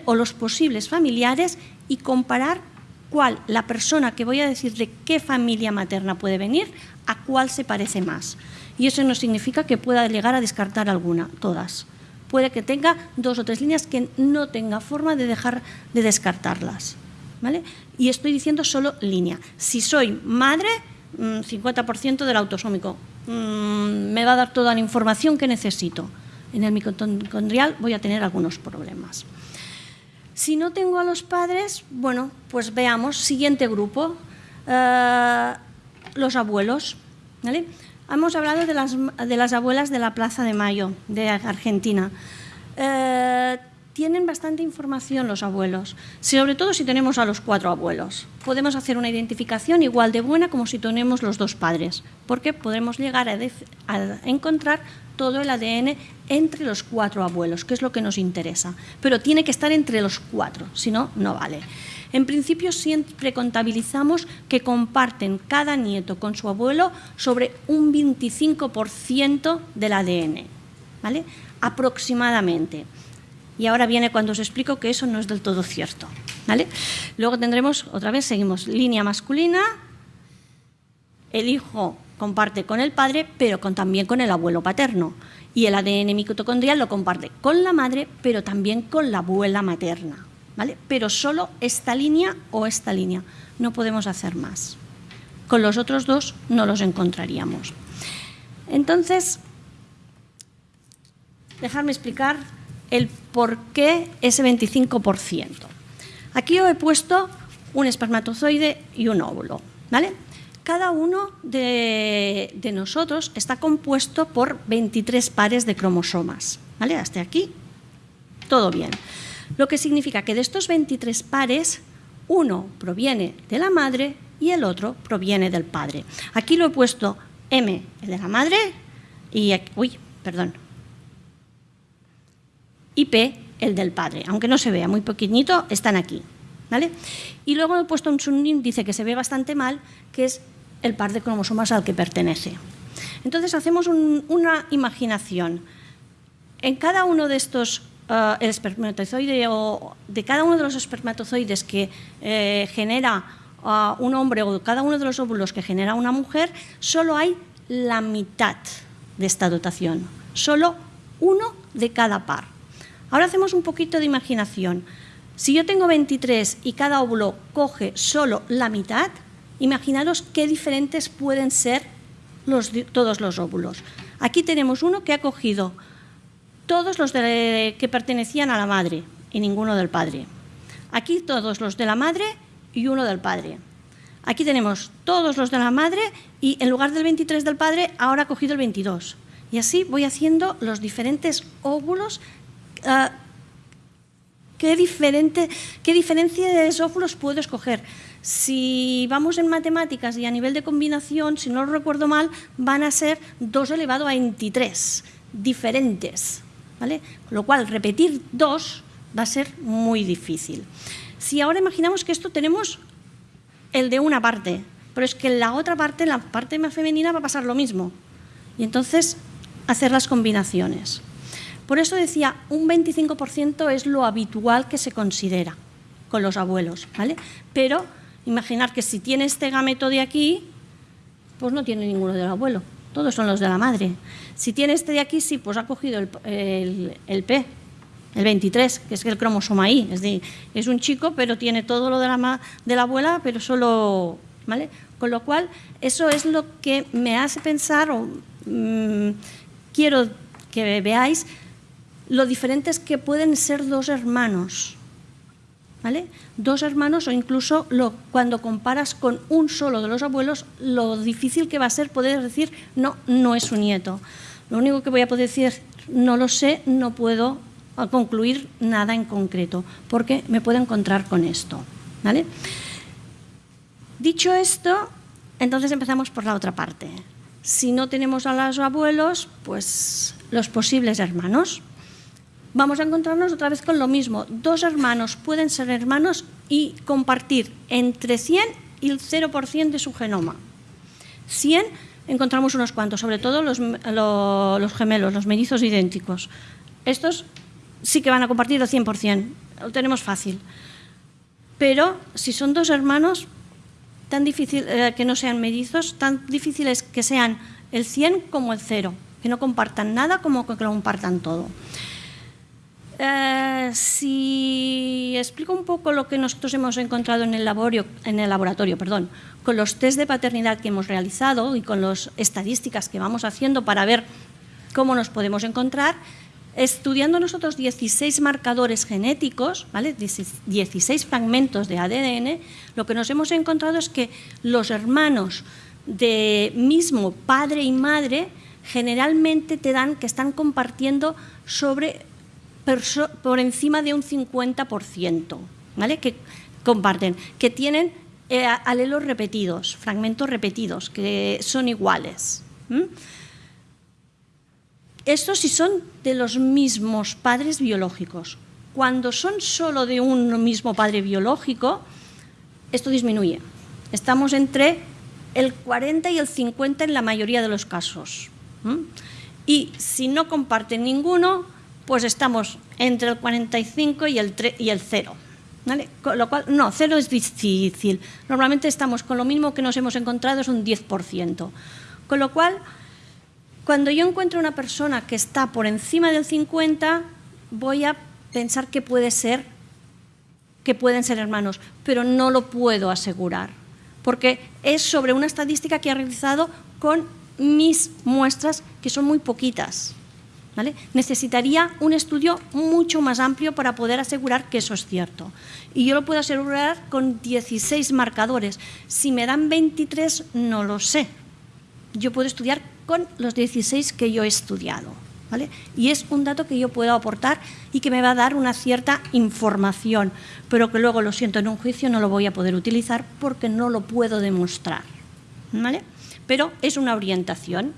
o los posibles familiares y comparar cuál la persona que voy a decir de qué familia materna puede venir, a cuál se parece más. Y eso no significa que pueda llegar a descartar alguna, todas. Puede que tenga dos o tres líneas que no tenga forma de dejar de descartarlas. ¿vale? Y estoy diciendo solo línea. Si soy madre, 50% mm, del autosómico. Mm, me va a dar toda la información que necesito. En el mitocondrial voy a tener algunos problemas. Si no tengo a los padres, bueno, pues veamos, siguiente grupo, eh, los abuelos. Hemos hablado de las, de las, abuelas de la Plaza de Mayo, de Argentina. Eh, tienen bastante información los abuelos, sobre todo si tenemos a los cuatro abuelos. Podemos hacer una identificación igual de buena como si tenemos los dos padres, porque podemos llegar a, encontrar todo el ADN entre los cuatro abuelos, que es lo que nos interesa. Pero tiene que estar entre los cuatro, si no, no vale. En principio siempre contabilizamos que comparten cada nieto con su abuelo sobre un 25% del ADN, ¿vale? aproximadamente. Y ahora viene cuando os explico que eso no es del todo cierto. ¿vale? Luego tendremos, otra vez, seguimos, línea masculina, el hijo comparte con el padre, pero también con el abuelo paterno. Y el ADN mitocondrial lo comparte con la madre, pero también con la abuela materna. ¿vale? Pero solo esta línea o esta línea. No podemos hacer más. Con los otros dos no los encontraríamos. Entonces, dejadme explicar el por qué ese 25%. Aquí yo he puesto un espermatozoide y un óvulo. ¿vale? Cada uno de, nosotros está compuesto por 23 pares de cromosomas. ¿vale? Hasta aquí, todo bien. Lo que significa que de estos 23 pares, uno proviene de la madre y el otro proviene del padre. Aquí lo he puesto M, el de la madre, y... Uy, perdón, y P, el del padre. Aunque no se vea, muy pequeñito, están aquí. ¿vale? Y luego he puesto un índice que se ve bastante mal, que es el par de cromosomas al que pertenece. Entonces hacemos una imaginación. En cada uno de estos uh, el espermatozoide o de cada uno de los espermatozoides que eh, genera uh, un hombre o cada uno de los óvulos que genera una mujer, solo hay la mitad de esta dotación, solo uno de cada par. Ahora hacemos un poquito de imaginación. Si yo tengo 23 y cada óvulo coge solo la mitad, imaginaros qué diferentes pueden ser todos los óvulos. Aquí tenemos uno que ha cogido todos los que pertenecían a la madre y ninguno del padre. Aquí todos los de la madre y uno del padre. Aquí tenemos todos los de la madre y en lugar del 23 del padre, ahora ha cogido el 22. Y así voy haciendo los diferentes óvulos. Uh, ¿qué, diferente, ¿Qué diferencia de óvulos puedo escoger? Si vamos en matemáticas y a nivel de combinación, si no lo recuerdo mal, van a ser 2 elevado a 23, diferentes. Con lo cual, repetir dos va a ser muy difícil. Si ahora imaginamos que esto tenemos el de una parte, pero es que en la otra parte, en la parte más femenina, va a pasar lo mismo. Y entonces, hacer las combinaciones. Por eso decía, un 25% es lo habitual que se considera con los abuelos, ¿vale? Pero imaginar que si tiene este gameto de aquí, pues no tiene ninguno del abuelo todos son los de la madre. Si tiene este de aquí, sí, pues ha cogido el, P, el 23, que es el cromosoma I. Es, decir, es un chico, pero tiene todo lo de la, de la abuela, pero solo... ¿vale? Con lo cual, eso es lo que me hace pensar, o mm, quiero que veáis, lo diferentes que pueden ser dos hermanos. ¿vale? Dos hermanos o incluso cuando comparas con un solo de los abuelos, lo difícil que va a ser poder decir, no, no es su nieto. Lo único que voy a poder decir, no lo sé, no puedo concluir nada en concreto, porque me puedo encontrar con esto. ¿vale? Dicho esto, entonces empezamos por la otra parte. Si no tenemos a los abuelos, pues los posibles hermanos vamos a encontrarnos otra vez con lo mismo. Dos hermanos pueden ser hermanos y compartir entre 100 y el 0% de su genoma. 100 encontramos unos cuantos, sobre todo los, gemelos, los mellizos idénticos. Estos sí que van a compartir el 100%, lo tenemos fácil. Pero si son dos hermanos, tan difícil eh, que no sean mellizos, tan difícil es que sean el 100 como el 0, que no compartan nada como que lo compartan todo. Eh, si explico un poco lo que nosotros hemos encontrado en el, laboratorio, con los test de paternidad que hemos realizado y con las estadísticas que vamos haciendo para ver cómo nos podemos encontrar, estudiando nosotros 16 marcadores genéticos, ¿vale? 16 fragmentos de ADN, lo que nos hemos encontrado es que los hermanos de mismo padre y madre generalmente te dan que están compartiendo sobre por encima de un 50%, ¿vale? que comparten, que tienen eh, alelos repetidos, fragmentos repetidos, que son iguales. Estos sí son de los mismos padres biológicos. Cuando son solo de un mismo padre biológico, esto disminuye. Estamos entre el 40 y el 50 en la mayoría de los casos. Y si no comparten ninguno, pues estamos entre el 45 y el, y el 0. Con lo cual, no, cero es difícil. Normalmente estamos con lo mismo que nos hemos encontrado, es un 10%. Con lo cual, cuando yo encuentro una persona que está por encima del 50, voy a pensar que puede ser, que pueden ser hermanos, pero no lo puedo asegurar, porque es sobre una estadística que he realizado con mis muestras, que son muy poquitas. Necesitaría un estudio mucho más amplio para poder asegurar que eso es cierto. Y yo lo puedo asegurar con 16 marcadores. Si me dan 23, no lo sé. Yo puedo estudiar con los 16 que yo he estudiado. Y es un dato que yo puedo aportar y que me va a dar una cierta información, pero que luego, lo siento, en un juicio no lo voy a poder utilizar porque no lo puedo demostrar. Pero es una orientación.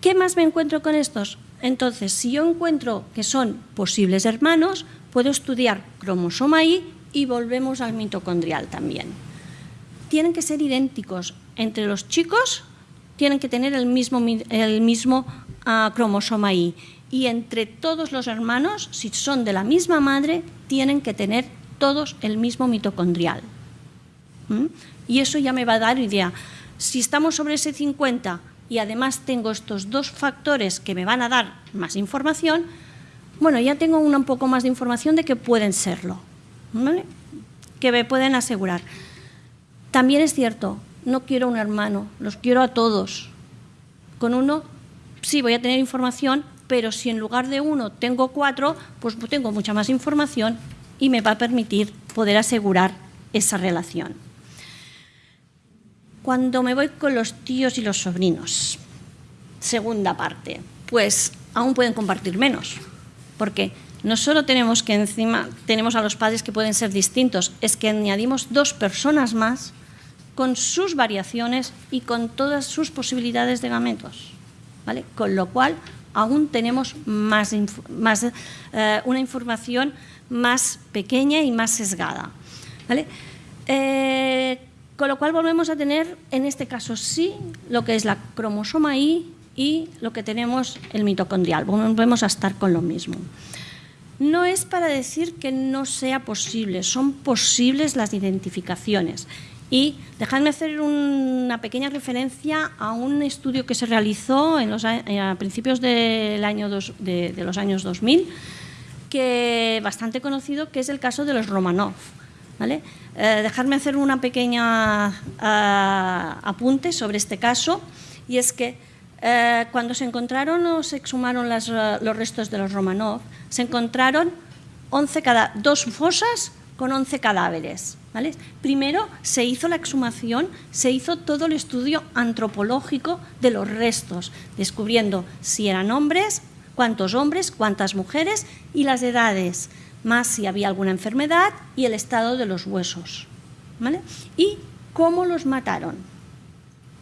¿Qué más me encuentro con estos? Entonces, si yo encuentro que son posibles hermanos, puedo estudiar cromosoma Y y volvemos al mitocondrial también. Tienen que ser idénticos entre los chicos tienen que tener el mismo, el mismo ah, cromosoma Y. Y entre todos los hermanos, si son de la misma madre, tienen que tener todos el mismo mitocondrial. ¿Mm? Y eso ya me va a dar idea. Si estamos sobre ese 50 y además tengo estos dos factores que me van a dar más información, bueno, ya tengo un poco más de información de que pueden serlo, que me pueden asegurar. También es cierto, no quiero un hermano, los quiero a todos. Con uno sí voy a tener información, pero si en lugar de uno tengo cuatro, pues tengo mucha más información y me va a permitir poder asegurar esa relación. Cuando me voy con los tíos y los sobrinos, segunda parte, pues aún pueden compartir menos, porque no solo tenemos que encima tenemos a los padres que pueden ser distintos, es que añadimos dos personas más con sus variaciones y con todas sus posibilidades de gametos, ¿vale? Con lo cual aún tenemos más, eh, una información más pequeña y más sesgada, ¿vale? Eh, con lo cual volvemos a tener, en este caso sí, lo que es la cromosoma Y y lo que tenemos el mitocondrial. Volvemos a estar con lo mismo. No es para decir que no sea posible, son posibles las identificaciones. Y dejadme hacer una pequeña referencia a un estudio que se realizó los, a principios del año de, de, los años 2000, que bastante conocido, que es el caso de los Romanov. ¿vale? Eh, dejarme hacer una pequeña uh, apunte sobre este caso y es que eh, cuando se encontraron o se exhumaron las, uh, los restos de los Romanov, se encontraron 11 cada, dos fosas con 11 cadáveres. ¿vale? Primero se hizo la exhumación, se hizo todo el estudio antropológico de los restos, descubriendo si eran hombres, cuántos hombres, cuántas mujeres y las edades más si había alguna enfermedad y el estado de los huesos. ¿vale? Y cómo los mataron,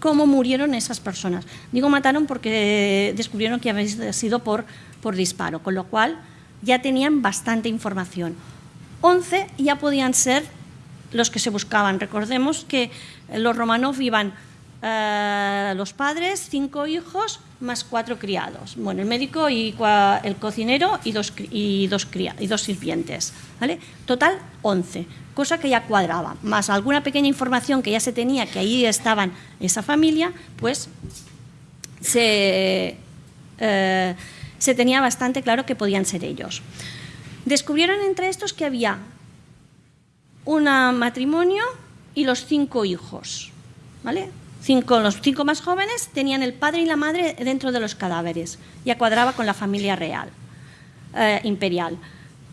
cómo murieron esas personas. Digo mataron porque descubrieron que había sido por, por disparo, con lo cual ya tenían bastante información. 11 ya podían ser los que se buscaban. Recordemos que los Romanov iban eh, los padres, cinco hijos, más cuatro criados. Bueno, el médico y el cocinero y dos, y dos, y dos sirvientes. ¿vale? Total, 11, cosa que ya cuadraba. Más alguna pequeña información que ya se tenía que ahí estaban esa familia, pues se, eh, se tenía bastante claro que podían ser ellos. Descubrieron entre estos que había un matrimonio y los cinco hijos. ¿vale? Cinco, los cinco más jóvenes tenían el padre y la madre dentro de los cadáveres. Ya cuadraba con la familia real, eh, imperial.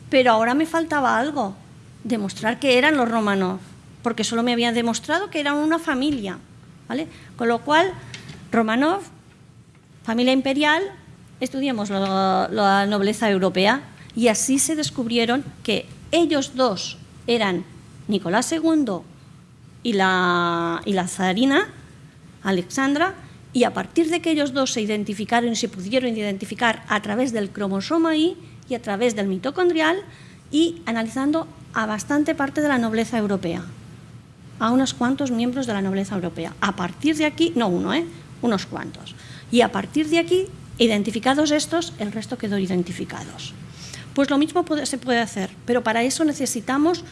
Pero ahora me faltaba algo, demostrar que eran los Romanov, porque solo me habían demostrado que eran una familia. ¿vale? Con lo cual, Romanov, familia imperial, estudiamos la nobleza europea y así se descubrieron que ellos dos eran Nicolás II y la, y la zarina, Alexandra, y a partir de que ellos dos se identificaron y se pudieron identificar a través del cromosoma Y y a través del mitocondrial y analizando a bastante parte de la nobleza europea, a unos cuantos miembros de la nobleza europea. A partir de aquí, no uno, ¿eh? unos cuantos. Y a partir de aquí, identificados estos, el resto quedó identificados. Pues lo mismo se puede hacer, pero para eso necesitamos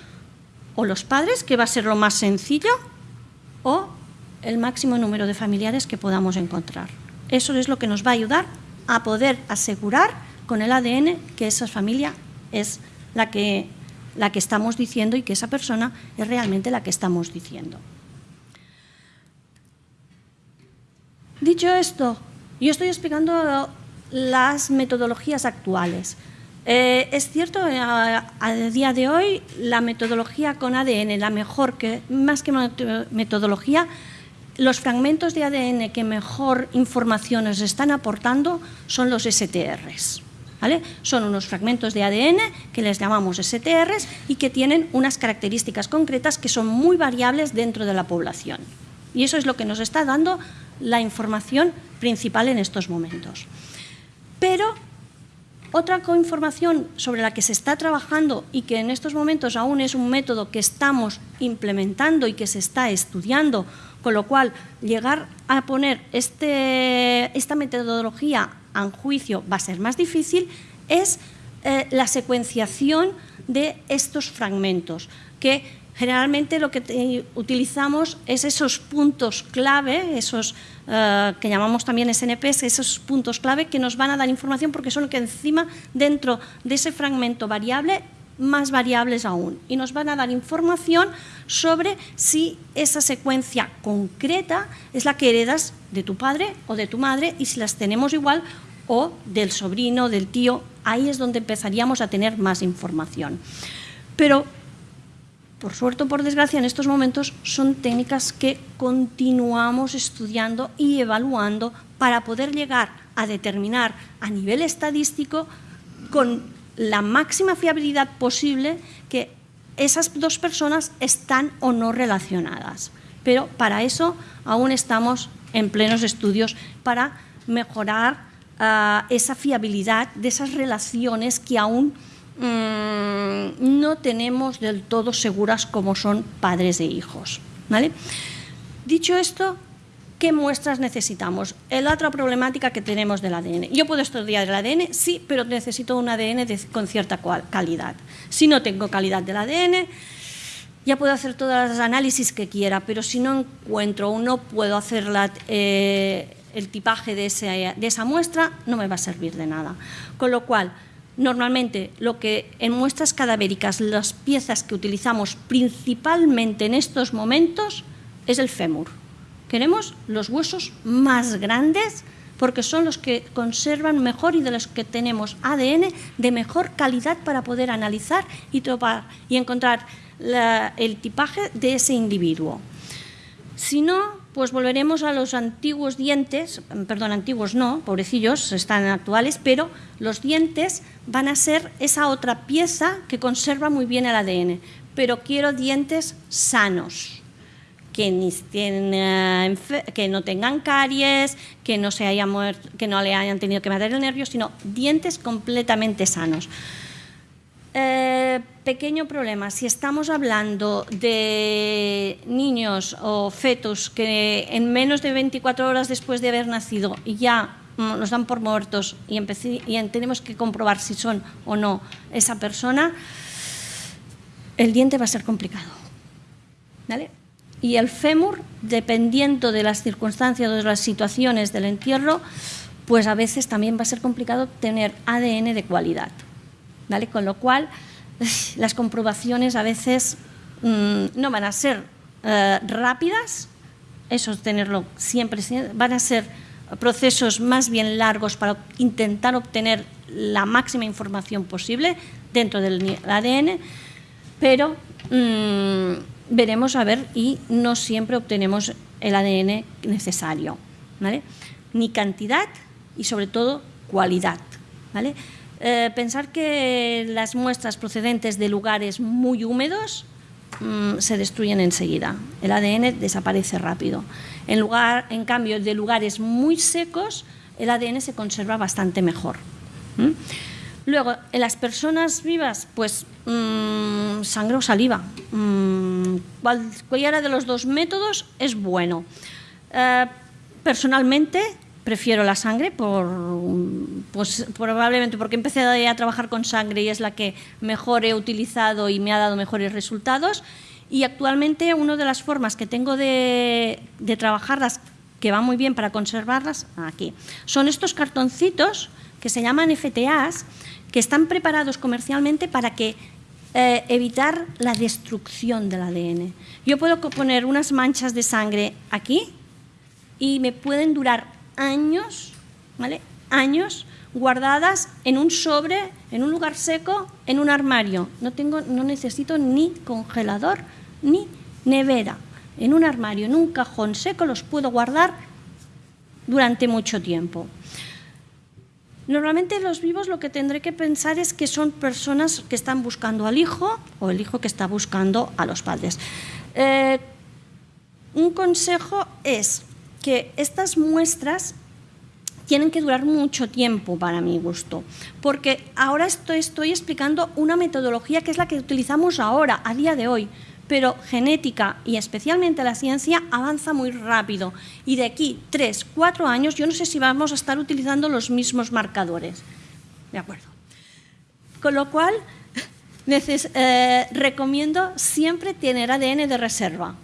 o los padres, que va a ser lo más sencillo, o el máximo número de familiares que podamos encontrar. Eso es lo que nos va a ayudar a poder asegurar con el ADN que esa familia es la que, la que estamos diciendo y que esa persona es realmente la que estamos diciendo. Dicho esto, yo estoy explicando las metodologías actuales. Eh, es cierto, eh, a, día de hoy la metodología con ADN, la mejor que, más que metodología, los fragmentos de ADN que mejor información nos están aportando son los STRs. Son unos fragmentos de ADN que les llamamos STRs y que tienen unas características concretas que son muy variables dentro de la población. Y eso es lo que nos está dando la información principal en estos momentos. Pero otra información sobre la que se está trabajando y que en estos momentos aún es un método que estamos implementando y que se está estudiando Con lo cual, llegar a poner este, esta metodología en juicio va a ser más difícil, es eh, la secuenciación de estos fragmentos, que generalmente lo que utilizamos es esos puntos clave, esos eh, que llamamos también SNPs, esos puntos clave que nos van a dar información porque son que encima dentro de ese fragmento variable más variables aún y nos van a dar información sobre si esa secuencia concreta es la que heredas de tu padre o de tu madre y si las tenemos igual o del sobrino, del tío, ahí es donde empezaríamos a tener más información. Pero, por suerte o por desgracia, en estos momentos son técnicas que continuamos estudiando y evaluando para poder llegar a determinar a nivel estadístico con la máxima fiabilidad posible que esas dos personas están o no relacionadas. Pero para eso aún estamos en plenos estudios para mejorar uh, esa fiabilidad de esas relaciones que aún mmm, no tenemos del todo seguras como son padres e hijos. ¿vale? Dicho esto, ¿qué muestras necesitamos? La otra problemática que tenemos del ADN. Yo puedo estudiar el ADN, sí, pero necesito un ADN con cierta calidad. Si no tengo calidad del ADN, ya puedo hacer todos los análisis que quiera, pero si no encuentro o no puedo hacer eh, el tipaje de, de esa muestra no me va a servir de nada. Con lo cual, normalmente lo que en muestras cadavéricas, las piezas que utilizamos principalmente en estos momentos es el fémur. Queremos los huesos más grandes porque son los que conservan mejor y de los que tenemos ADN de mejor calidad para poder analizar y, topar, y encontrar el tipaje de ese individuo. Si no, pues volveremos a los antiguos dientes, perdón, antiguos no, pobrecillos, están actuales, pero los dientes van a ser esa otra pieza que conserva muy bien el ADN. Pero quiero dientes sanos, que, no tengan caries, que no, se haya muerto, que no le hayan tenido que matar el nervio, sino dientes completamente sanos. Eh, pequeño problema, si estamos hablando de niños o fetos que en menos de 24 horas después de haber nacido ya mm, nos dan por muertos y, y tenemos que comprobar si son o no esa persona, el diente va a ser complicado. ¿Vale? Y el fémur, dependiendo de las circunstancias o de las situaciones del entierro, pues a veces también va a ser complicado tener ADN de cualidad. Con lo cual, <laughs> las comprobaciones a veces mm, no van a ser eh, rápidas, eso es tenerlo siempre, van a ser procesos más bien largos para intentar obtener la máxima información posible dentro del ADN, pero mm, veremos a ver y no siempre obtenemos el ADN necesario, Ni cantidad y sobre todo cualidad, ¿vale? Eh, pensar que las muestras procedentes de lugares muy húmedos mm, se destruyen enseguida. El ADN desaparece rápido. En, lugar, en cambio, de lugares muy secos, el ADN se conserva bastante mejor. Luego, en las personas vivas, pues mmm, sangre o saliva. Mm, cualquiera de los dos métodos es bueno. Eh, personalmente, prefiero la sangre, por, pues, probablemente porque empecé a trabajar con sangre y es la que mejor he utilizado y me ha dado mejores resultados. Y actualmente una de las formas que tengo de, de trabajarlas, que va muy bien para conservarlas, aquí, son estos cartoncitos que se llaman FTAs, que están preparados comercialmente para que eh, evitar la destrucción del ADN. Yo puedo poner unas manchas de sangre aquí y me pueden durar años, ¿vale? Años guardadas en un sobre, en un lugar seco, en un armario. No, tengo, no necesito ni congelador ni nevera. En un armario, en un cajón seco, los puedo guardar durante mucho tiempo. Normalmente los vivos lo que tendré que pensar es que son personas que están buscando al hijo o el hijo que está buscando a los padres. Eh, un consejo es que estas muestras tienen que durar mucho tiempo para mi gusto, porque ahora estoy, estoy explicando una metodología que es la que utilizamos ahora, a día de hoy, pero genética y especialmente la ciencia avanza muy rápido y de aquí tres, cuatro años yo no sé si vamos a estar utilizando los mismos marcadores. De acuerdo. Con lo cual, <laughs> eh, recomiendo siempre tener ADN de reserva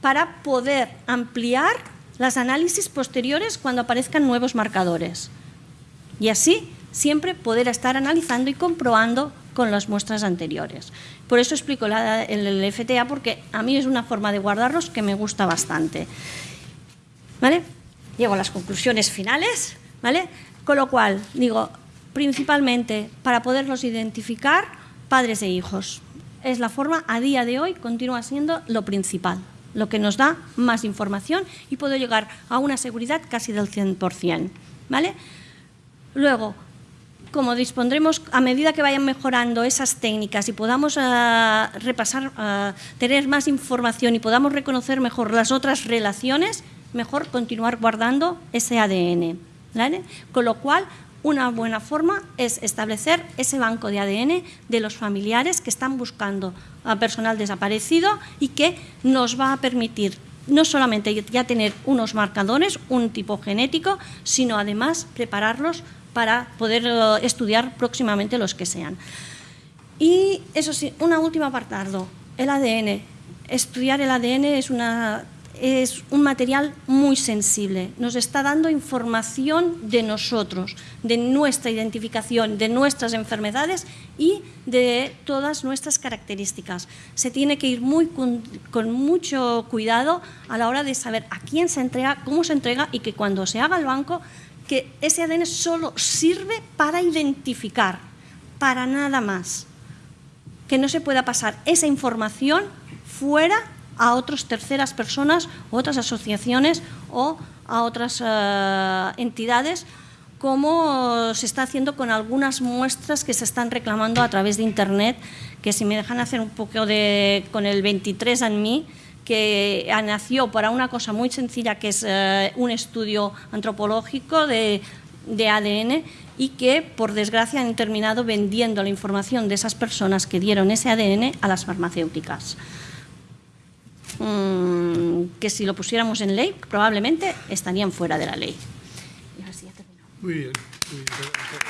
para poder ampliar las análisis posteriores cuando aparezcan nuevos marcadores. Y así siempre poder estar analizando y comprobando con las muestras anteriores. Por eso explico el, FTA, porque a mí es una forma de guardarlos que me gusta bastante. ¿Vale? Llego a las conclusiones finales, ¿vale? Con lo cual, digo, principalmente para poderlos identificar, padres e hijos. Es la forma, a día de hoy, continúa siendo lo principal, lo que nos da más información y puedo llegar a una seguridad casi del 100%. ¿vale? Luego, como dispondremos, a medida que vayan mejorando esas técnicas y podamos eh, repasar, eh, tener más información y podamos reconocer mejor las otras relaciones, mejor continuar guardando ese ADN. Con lo cual, una buena forma es establecer ese banco de ADN de los familiares que están buscando a personal desaparecido y que nos va a permitir no solamente ya tener unos marcadores, un tipo genético, sino además prepararlos para poder eh, estudiar próximamente los que sean. Y eso sí, una última apartado, el ADN. Estudiar el ADN es, una, es un material muy sensible, nos está dando información de nosotros, de nuestra identificación, de nuestras enfermedades y de todas nuestras características. Se tiene que ir muy con, con mucho cuidado a la hora de saber a quién se entrega, cómo se entrega y que cuando se haga el banco que ese ADN solo sirve para identificar, para nada más. Que no se pueda pasar esa información fuera a otras terceras personas, otras asociaciones o a otras eh, entidades como se está haciendo con algunas muestras que se están reclamando a través de Internet, que si me dejan hacer un poco de, con el 23 en mí, que nació para una cosa muy sencilla que es eh, un estudio antropológico de, ADN y que por desgracia han terminado vendiendo la información de esas personas que dieron ese ADN a las farmacéuticas. Mm, que si lo pusiéramos en ley probablemente estarían fuera de la ley. Muy bien. Muy bien.